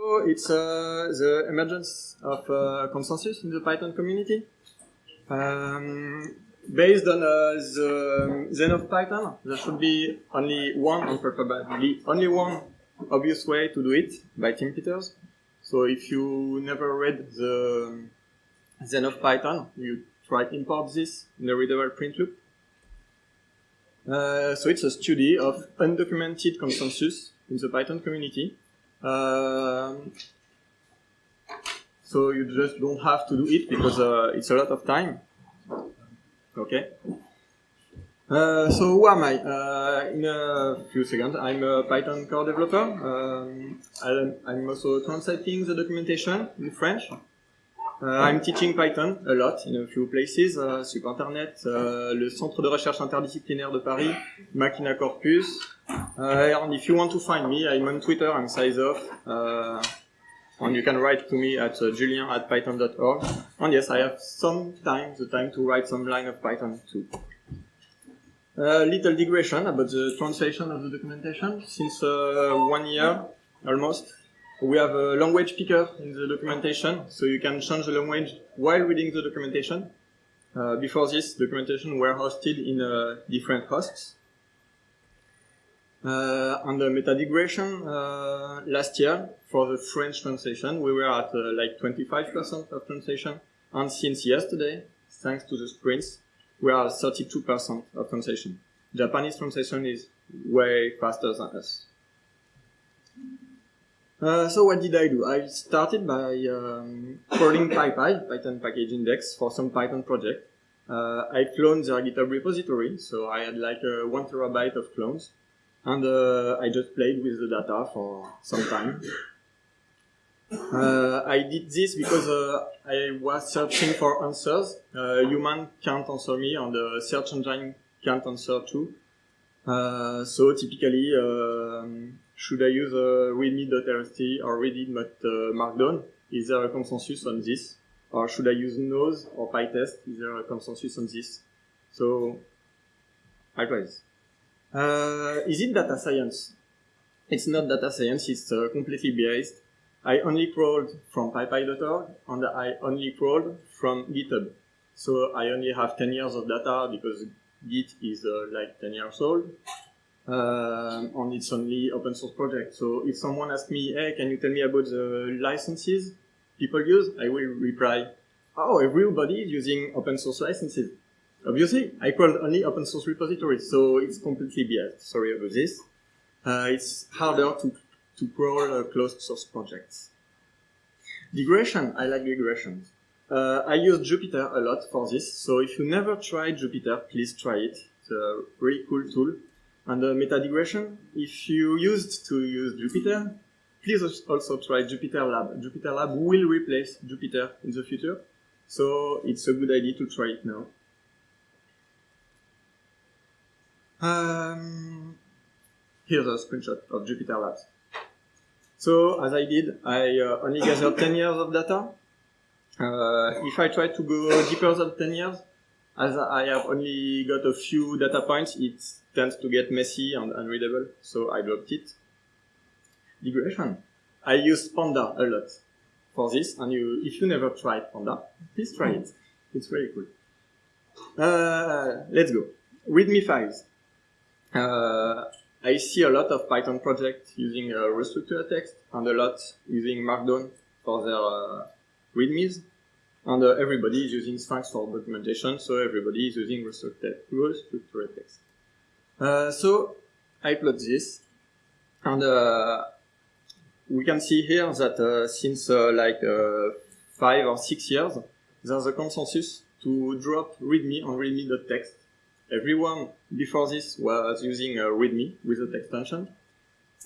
So it's uh, the emergence of uh, consensus in the Python community. Um, based on uh, the Zen of Python, there should be only one, and preferably only one obvious way to do it by Tim Peters. So if you never read the Zen of Python, you try import this in the readable print loop. Uh, so it's a study of undocumented consensus in the Python community. Um, so you just don't have to do it because uh, it's a lot of time. Okay. Uh, so who am I? Uh, in a few seconds, I'm a Python core developer. Um, I'm also translating the documentation in French. Uh, I'm teaching Python a lot in a few places, uh, sur Internet, uh, le Centre de recherche interdisciplinaire de Paris, Machina Corpus. and if you want to find me, I'm on Twitter, I'm SizeOff. and you can write to me at uh, julian at python.org. And yes, I have sometimes the time to write some line of Python too. A little digression about the translation of the documentation. Since uh, one year, almost, we have a language picker in the documentation, so you can change the language while reading the documentation. Uh, before this, documentation were hosted in uh, different hosts. Uh, on the meta digression, uh, last year, for the French translation, we were at uh, like 25% of translation. And since yesterday, thanks to the sprints, we are 32% of translation. Japanese translation is way faster than us. Uh, so what did I do? I started by um, crawling PyPI, Python Package Index, for some Python project. Uh, I cloned their GitHub repository, so I had like a one terabyte of clones, and uh, I just played with the data for some time. Uh, I did this because uh, I was searching for answers. Uh, human can't answer me, and the search engine can't answer too. so typically, um, should I use uh, readme.rst or readme.markdown? Is there a consensus on this? Or should I use nose or pytest? Is there a consensus on this? So, this. Uh, is it data science? It's not data science, it's uh, completely biased. I only crawled from pypi.org and I only crawled from GitHub. So I only have 10 years of data because Git is uh, like 10 years old um, and it's only open source project. So if someone asks me, hey, can you tell me about the licenses people use? I will reply, oh, everybody is using open source licenses. Obviously, I called only open source repositories, so it's completely biased. Sorry about this. Uh, it's harder to, to crawl uh, closed source projects. Digression, I like digressions. Uh, I use Jupyter a lot for this, so if you never tried Jupyter, please try it. It's a really cool tool. And the meta digression, if you used to use Jupyter, please also try JupyterLab. Jupyter Lab will replace Jupyter in the future, so it's a good idea to try it now. Um, here's a screenshot of Jupyter Labs. So as I did, I uh, only gathered 10 years of data. Uh, if I try to go deeper than 10 years, as I have only got a few data points, it tends to get messy and unreadable, so I dropped it. Digression. I use Panda a lot for this, and you, if you never tried Panda, please try it. It's very cool. Uh, let's go. README files. Uh, I see a lot of Python projects using uh, restructured text and a lot using Markdown for their uh, READMEs. And uh, everybody is using Sphinx for documentation, so everybody is using restructured, text. Uh, so I plot this, and uh, we can see here that uh, since uh, like uh, five or six years, there's a consensus to drop README on README.text. Everyone before this was using README with a text extension,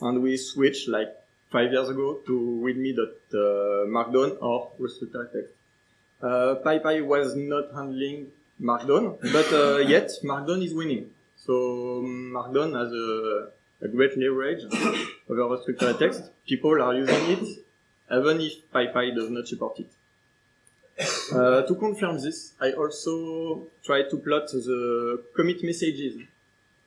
and we switched like five years ago to README.markdown or restructured text. Uh, PyPI was not handling Markdown, but uh, yet Markdown is winning. So Markdown has a, a great leverage over structured text. People are using it, even if PyPI does not support it. Uh, to confirm this, I also try to plot the commit messages.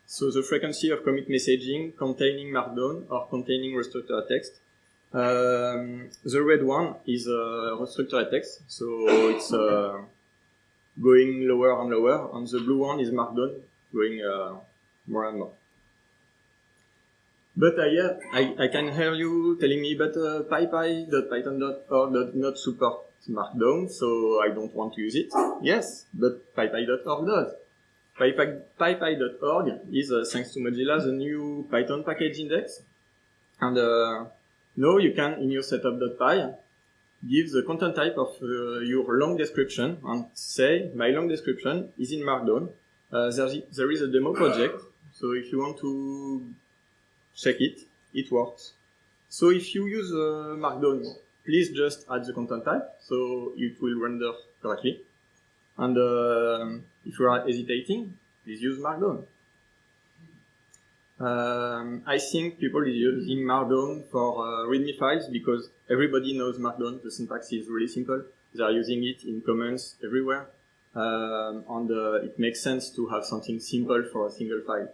So the frequency of commit messaging containing Markdown or containing restructured text. Uh, Um, the red one is a restructured text, so it's uh, going lower and lower, and the blue one is markdown, going uh, more and more. But I, yeah, I, I can hear you telling me, but uh, does not support Markdown, so I don't want to use it. Yes, but pypi.org does. PyPI.org is, uh, thanks to Mozilla, the new Python package index. And uh, now you can, in your setup.py, give the content type of uh, your long description and say, my long description is in Markdown. Uh, there, is a demo project, so if you want to check it, it works. So if you use uh, Markdown, please just add the content type, so it will render correctly. And uh, if you are hesitating, please use Markdown. Um, I think people is using Markdown for uh, README files because everybody knows Markdown. The syntax is really simple. They are using it in comments everywhere. Um, and uh, it makes sense to have something simple for a single file.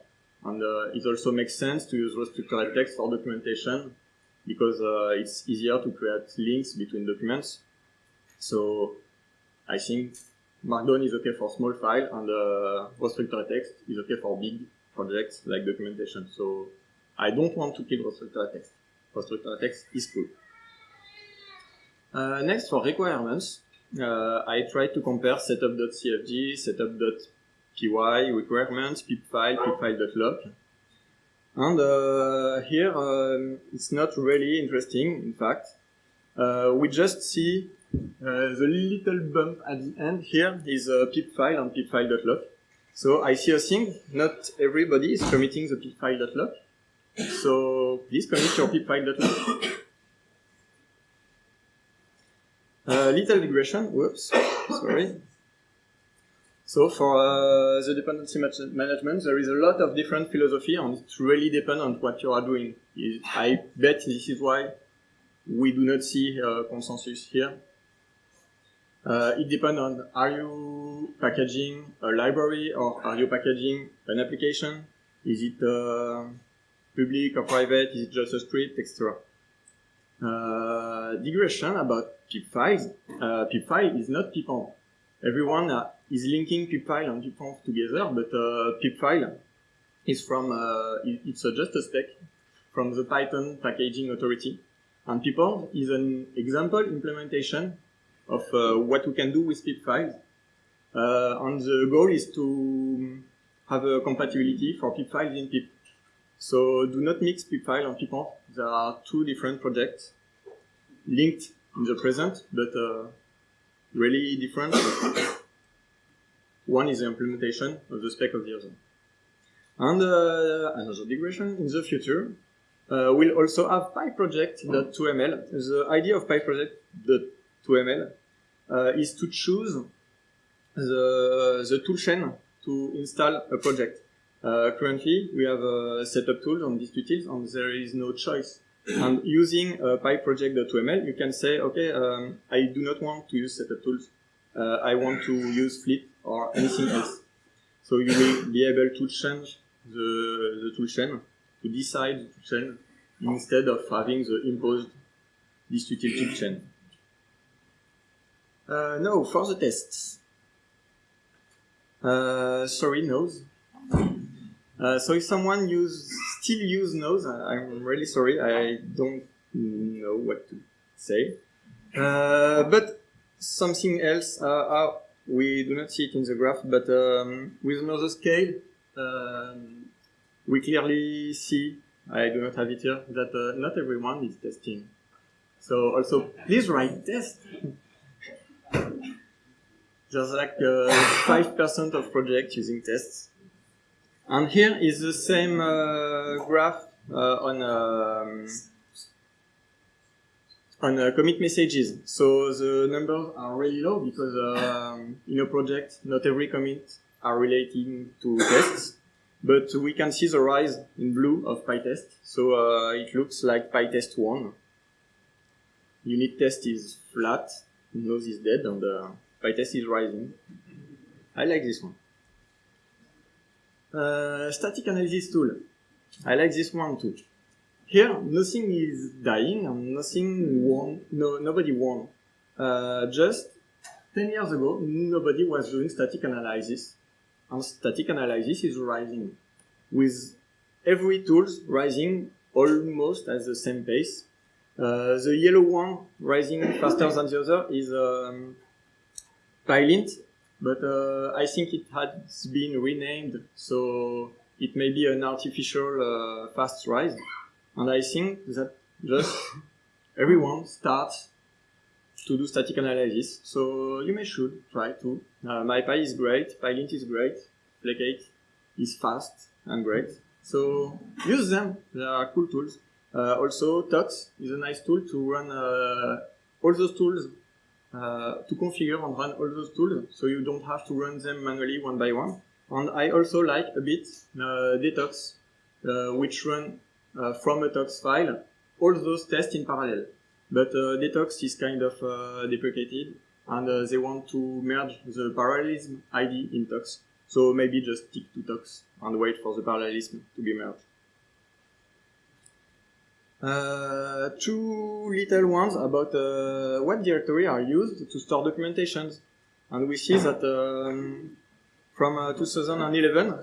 And uh, it also makes sense to use restructured text for documentation because uh, it's easier to create links between documents. So I think Markdown is okay for small file and uh, text is okay for big projects like documentation. So I don't want to kill restructured text. Restructured text is cool. Uh, next for requirements, uh, I try to compare setup.cfg, setup.py requirements, pipfile, pipfile.lock. And uh, here um, it's not really interesting, in fact. Uh, we just see uh, the little bump at the end here is a pip file and pipfile.lock. So I see a thing, not everybody is committing the pipfile.lock. So please commit your pipfile.lock. Uh, little digression, whoops, sorry. So for uh, the dependency management, there is a lot of different philosophy and it really depends on what you are doing. I bet this is why we do not see uh, consensus here. Uh, it depends on are you packaging a library or are you packaging an application? Is it uh, public or private? Is it just a script, etc. Uh, digression about pip files. Uh, pip file is not pipenv. Everyone uh, is linking pipfile and pipenv together, but uh, pipfile is from, uh, it's just a spec from the Python packaging authority. And pipenv is an example implementation of uh, what we can do with pip files. Uh, and the goal is to have a compatibility for pip files in pip. So do not mix pipfile and pipenv. There are two different projects linked in the present, but uh, really different. One is the implementation of the spec of the other. And uh, another digression in the future, uh, we'll also have PyProject.toml. The idea of PyProject.toml uh, is to choose the, the toolchain to install a project. Uh, currently, we have a setup tool on distutils, and there is no choice. And using uh, PyProject.toml, you can say, okay, um, I do not want to use setup tools. Uh, I want to use Flit or anything else. So you will be able to change the, the toolchain to decide the toolchain instead of having the imposed distributed toolchain. Uh, now, for the tests. Uh, sorry, nose. Uh, so if someone use, still use nose, I'm really sorry, I don't know what to say. Uh, but something else, uh, we do not see it in the graph, but um, with another scale, um, we clearly see, I do not have it here, that uh, not everyone is testing. So also, please write test. There's like 5% uh, of projects using tests. And here is the same uh, graph uh, on um, on uh, commit messages. So the numbers are really low because um, in a project, not every commit are relating to tests, but we can see the rise in blue of PyTest. So uh, it looks like PyTest won. Unit test is flat, nose is dead, and uh, PyTest is rising. I like this one. Uh, static analysis tool. I like this one too. here, nothing is dying and nothing won, no, nobody won. Uh, just 10 years ago, nobody was doing static analysis. And static analysis is rising with every tools rising almost at the same pace. Uh, the yellow one rising faster than the other is um, PyLint, but uh, I think it has been renamed, so it may be an artificial uh, fast rise. And I think that just everyone starts to do static analysis, so you may should try to. Uh, MyPy is great, PyLint is great, Flake8 is fast and great. So use them, they are cool tools. Uh, also, tox is a nice tool to run uh, all those tools, to configure and run all those tools, so you don't have to run them manually one by one. And I also like a bit uh, Detox, uh, which run uh, from a tox file all those tests in parallel. But Detox is kind of deprecated, and they want to merge the parallelism ID in tox. So maybe just stick to tox and wait for the parallelism to be merged. Uh, two little ones about uh, what directory are used to store documentations. And we see that um, from uh, 2011,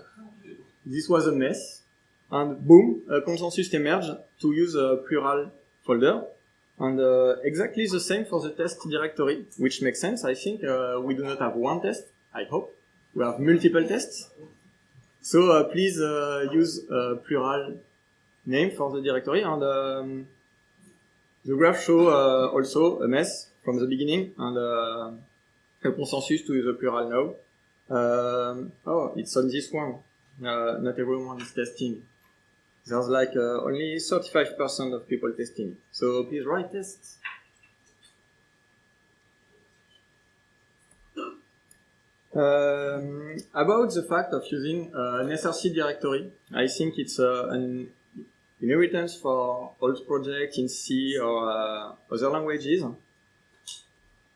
this was a mess. And boom, a consensus emerged to use a plural folder. And uh, exactly the same for the test directory, which makes sense, I think. Uh, we do not have one test, I hope we have multiple tests. So please use plural name for the directory and um, the graph show uh, also a mess from the beginning and uh, a consensus to a plural now. Um, oh, it's on this one. Uh, not everyone is testing. There's like uh, only 35% of people testing. So please write tests. Um, about the fact of using uh, an SRC directory, I think it's uh, an inheritance for old projects in C or uh, other languages.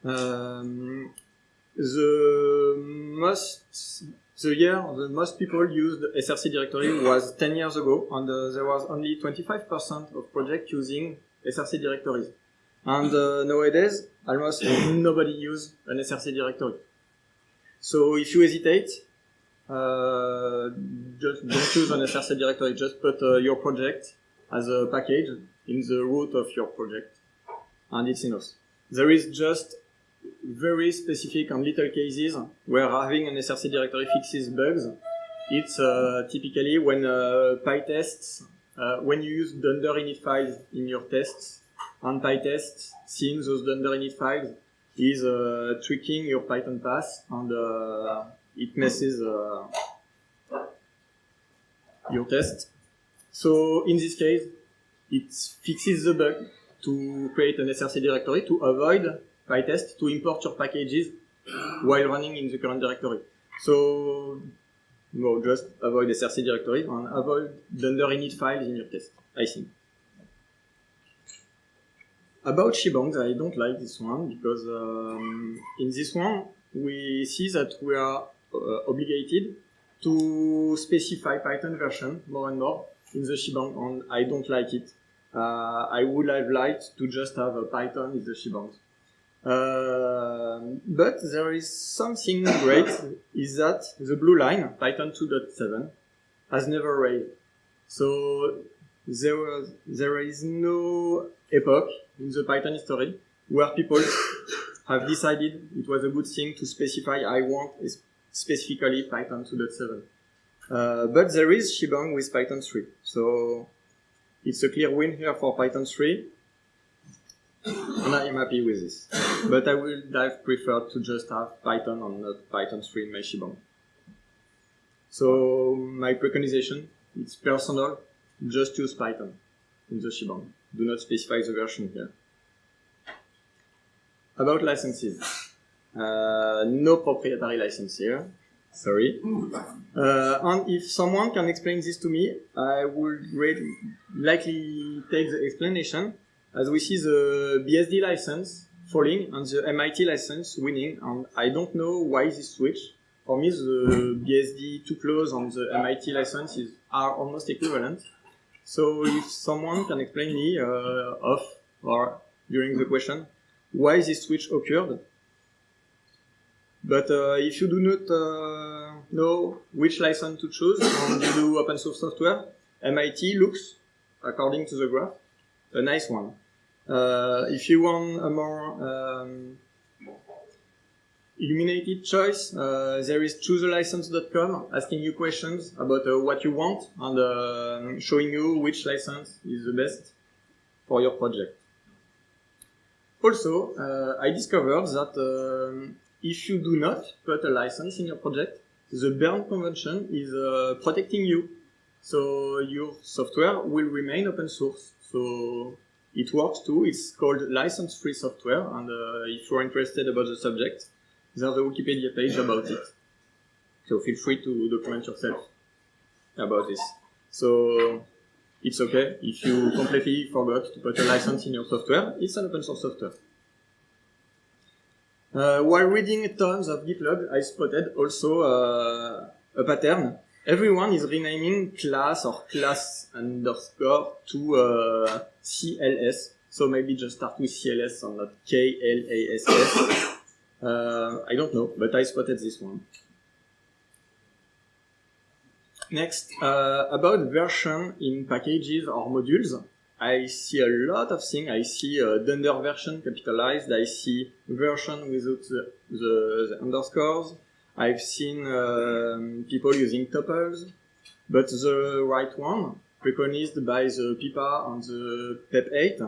Um, the most the year the most people used SRC directory was 10 years ago, and uh, there was only 25% of projects using SRC directories. And uh, nowadays, almost nobody uses an SRC directory. So if you hesitate, uh, just don't choose an SRC directory. Just put uh, your project as a package in the root of your project, and it's enough. There is just very specific and little cases where having an SRC directory fixes bugs. It's uh, typically when uh, PyTests, uh, when you use dunder init files in your tests, and PyTests seeing those dunder init files is uh, tricking your Python path and uh, it messes uh, your test. So in this case, it fixes the bug to create an SRC directory to avoid PyTest to import your packages while running in the current directory. So no, just avoid SRC directory and avoid dunder init files in your test, I think. About Shibangs, I don't like this one because um, in this one we see that we are obligated to specify Python version more and more in the Shebang, and I don't like it. Uh, I would have liked to just have a Python in the Shebangs. Uh, but there is something great is that the blue line, Python 2.7, has never raised. So there was, there is no epoch in the Python history where people have decided it was a good thing to specify I want specifically Python 2.7. Uh, but there is Shebang with Python 3. So it's a clear win here for Python 3. And I am happy with this. But I would have preferred to just have Python and not Python 3 in my Shebang. So my preconization, it's personal, just use Python in the Shebang do not specify the version here. About licenses. Uh, no proprietary license here. Sorry. Uh, and if someone can explain this to me, I would really likely take the explanation as we see the BSD license falling and the MIT license winning. And I don't know why this switch. For me, the BSD 2 clause and the MIT licenses are almost equivalent. So if someone can explain me uh, off or during the question why this switch occurred. But uh, if you do not uh, know which license to choose and you do open source software, MIT looks, according to the graph, a nice one. Uh, if you want a more um, illuminated choice, uh, there is chooselicense.com asking you questions about uh, what you want and uh, showing you which license is the best for your project. Also, I discovered that um, if you do not put a license in your project, the Berne Convention is uh, protecting you. So your software will remain open source. So it works too. It's called license-free software. And uh, if you're interested about the subject, there's a Wikipedia page about it. So feel free to document yourself about this. So it's okay if you completely forgot to put a license in your software. It's an open source software. Uh, while reading tons of GitLab, I spotted also uh, a pattern. Everyone is renaming class or class underscore to uh, CLS. So maybe just start with CLS and not KLASS. Uh, I don't know, but I spotted this one. Next, uh, about version in packages or modules, I see a lot of things. I see uh, Dunder version capitalized. I see version without the, the, the underscores. I've seen um, people using tuples, but the right one, preconized by the PIPA and the PEP 8,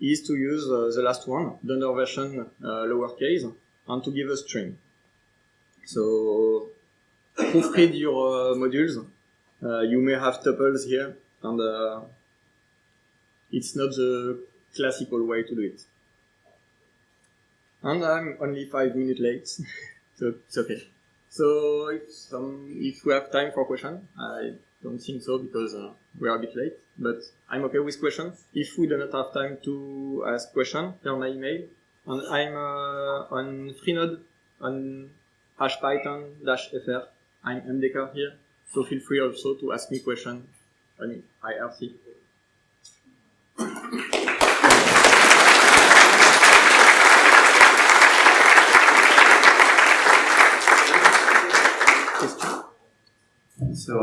is to use uh, the last one, Dunder version uh, lowercase, and to give a string. So proofread your uh, modules. Uh, you may have tuples here, and uh, it's not the classical way to do it. And I'm only five minutes late, so it's okay. So if some, if we have time for question, I don't think so because uh, we are a bit late, but I'm okay with questions. If we do not have time to ask question, here's my email. And I'm uh, on Freenode on hash python dash fr. I'm MDK here, so feel free also to ask me question on IRC. So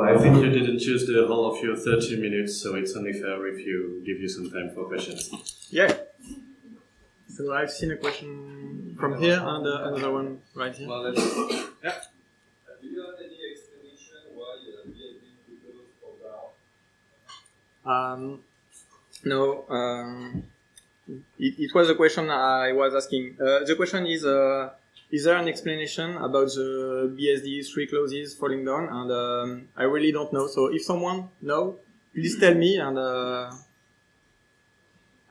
I think you didn't choose the whole of your 30 minutes, so it's only fair if you give you some time for questions. Yeah. So I've seen a question from here and uh, another one right here. Well, let's, yeah. Do you have any explanation why uh, BSD prepares for down? Um, no, um, it, it was a question I was asking. Uh, the question is, uh, is there an explanation about the BSD three clauses falling down? And um, I really don't know. So if someone know, please tell me, and uh,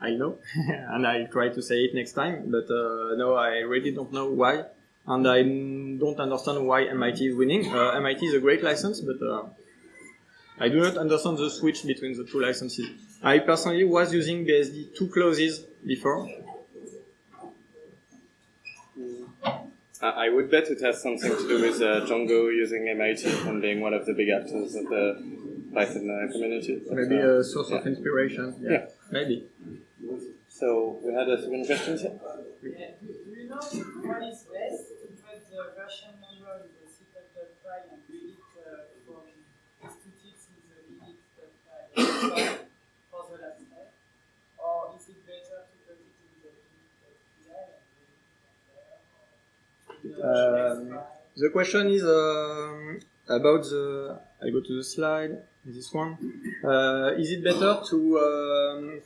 I know, and I'll try to say it next time. But uh, no, I really don't know why, and I don't understand why MIT is winning. Uh, MIT is a great license, but uh, I do not understand the switch between the two licenses. I personally was using BSD two clauses before. I I would bet it has something to do with uh, Django using MIT and being one of the big actors of the Python uh, community. But, Maybe uh, a source of inspiration. Yeah, Yeah. maybe. So we had a second question here. Yeah. Do you know what is best The question is um, about the. I go to the slide. This one. Uh, is it better to um,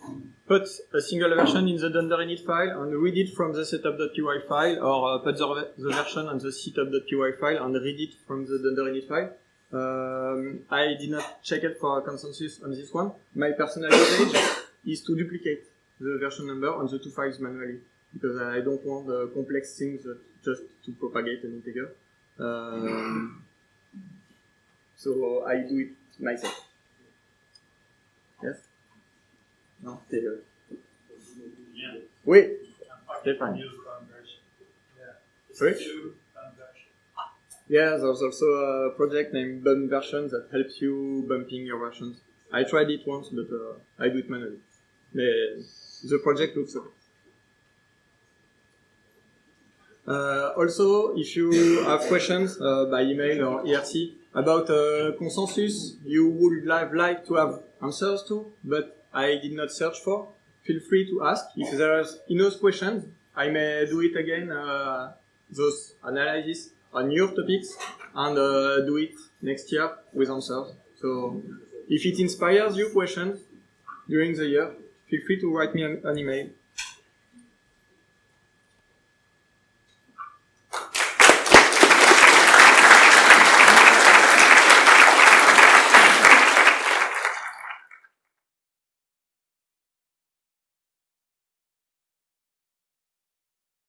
put a single version in the dunder init file and read it from the setup.py file, or uh, put the, the version on the setup.py file and read it from the dunder init file? Um, I did not check it for consensus on this one. My personal usage is to duplicate the version number on the two files manually because I don't want uh, complex things just to propagate an integer. Um, so I do it myself. Yes? No, Taylor. Yeah. Conversion. Yeah. Sorry? Yeah, there's also a project named Bump Version that helps you bumping your versions. I tried it once, but uh, I do it manually. The, the project looks okay. Uh, also, if you have questions uh, by email or IRC about uh, consensus you would have liked to have answers to, but I did not search for, feel free to ask. If there there's enough questions, I may do it again, uh, those analysis on your topics, and uh, do it next year with answers. So if it inspires you questions during the year, feel free to write me an, an email